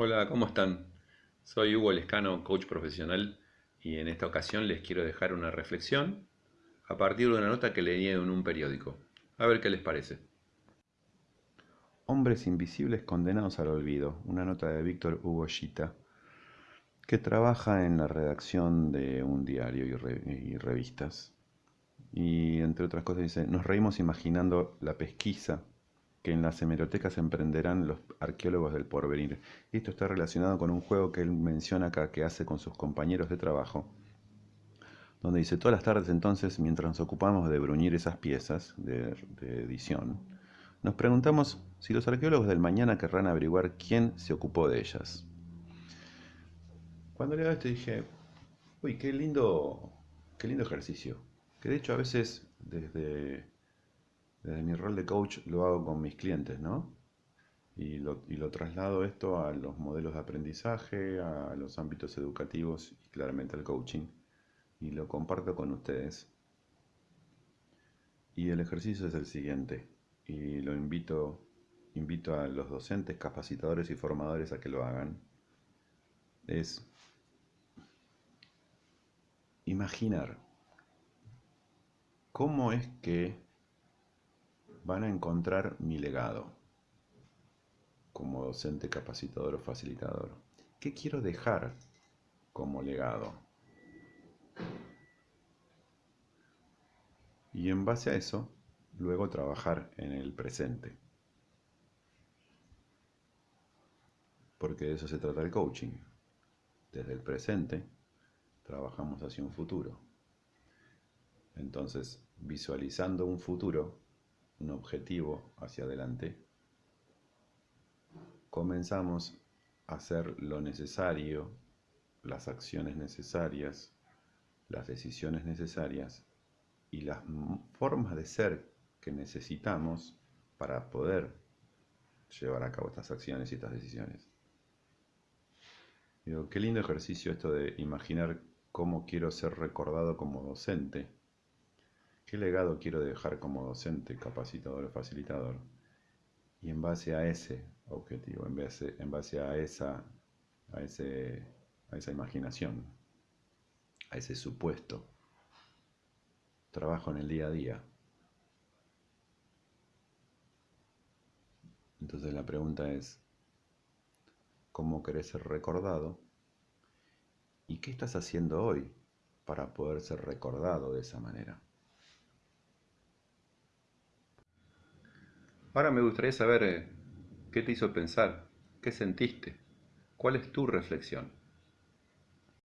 Hola, ¿cómo están? Soy Hugo Lescano, coach profesional, y en esta ocasión les quiero dejar una reflexión a partir de una nota que leí en un periódico. A ver qué les parece. Hombres invisibles condenados al olvido, una nota de Víctor Hugo Gita, que trabaja en la redacción de un diario y, revistas. Y entre otras cosas dice, nos reímos imaginando la pesquisa que en las hemerotecas emprenderán los arqueólogos del porvenir. Esto está relacionado con un juego que él menciona acá que hace con sus compañeros de trabajo, donde dice, todas las tardes entonces, mientras nos ocupamos de bruñir esas piezas de, de edición, nos preguntamos si los arqueólogos del mañana querrán averiguar quién se ocupó de ellas. Cuando leo esto dije, uy, qué lindo, qué lindo ejercicio. Que de hecho a veces desde desde mi rol de coach lo hago con mis clientes, ¿no? Y lo, traslado esto a los modelos de aprendizaje, a los ámbitos educativos y claramente al coaching. Y lo comparto con ustedes. Y el ejercicio es el siguiente. Y lo invito, invito a los docentes, capacitadores y formadores a que lo hagan. Es imaginar cómo es que van a encontrar mi legado como docente, capacitador o facilitador. ¿Qué quiero dejar como legado? Y en base a eso, luego trabajar en el presente. Porque de eso se trata el coaching. Desde el presente trabajamos hacia un futuro. Entonces, visualizando un futuro, un objetivo hacia adelante, comenzamos a hacer lo necesario, las acciones necesarias, las decisiones necesarias y las formas de ser que necesitamos para poder llevar a cabo estas acciones y estas decisiones. Digo, qué lindo ejercicio esto de imaginar cómo quiero ser recordado como docente ¿Qué legado quiero dejar como docente, capacitador o facilitador? Y en base a ese objetivo, en base, a, esa, a, a esa imaginación, a ese supuesto, trabajo en el día a día. Entonces la pregunta es, ¿cómo querés ser recordado? ¿Y qué estás haciendo hoy para poder ser recordado de esa manera? Ahora me gustaría saber eh, qué te hizo pensar, qué sentiste, cuál es tu reflexión.